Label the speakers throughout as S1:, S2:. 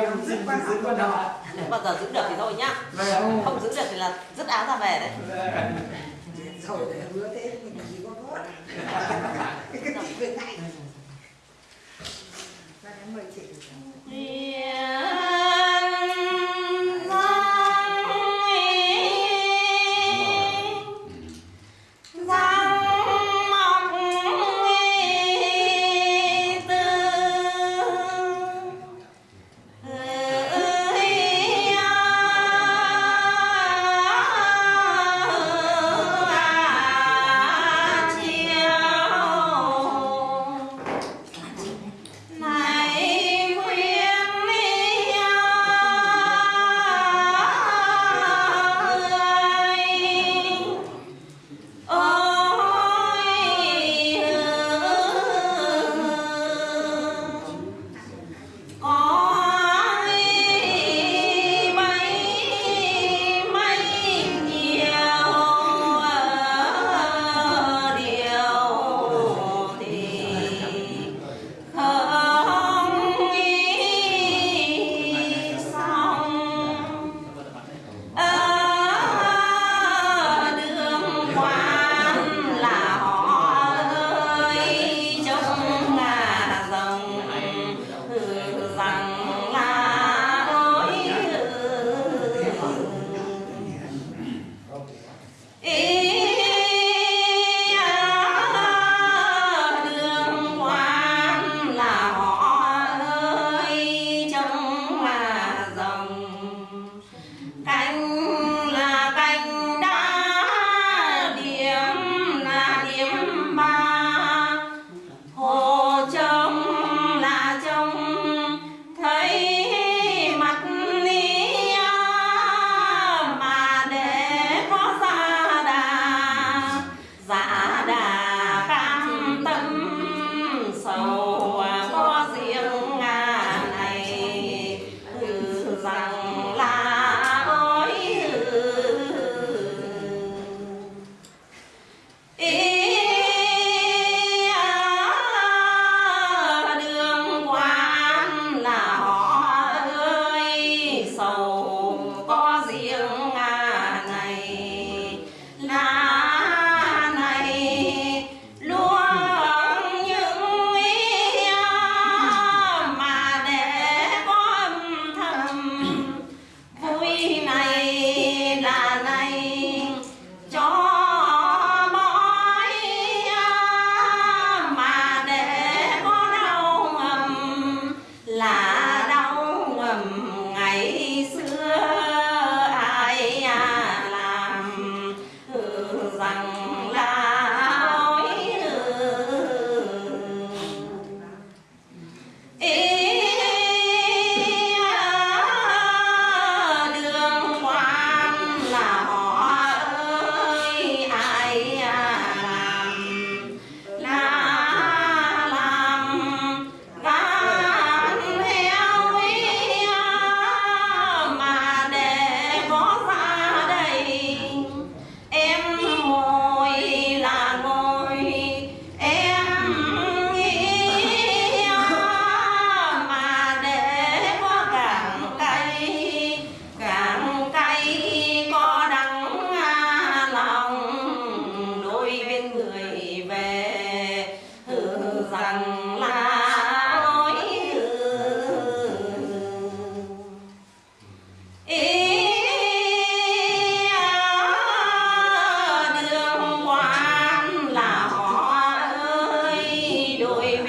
S1: em giữ quan giữ
S2: quan bao giờ giữ được thì thôi nhá.
S1: Vâng.
S2: Không giữ được thì là dứt áo ra về đấy.
S3: Rồi hứa thế mình chỉ có gót. Cái cái chị với ngày là em mời chị.
S2: À,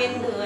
S2: Windu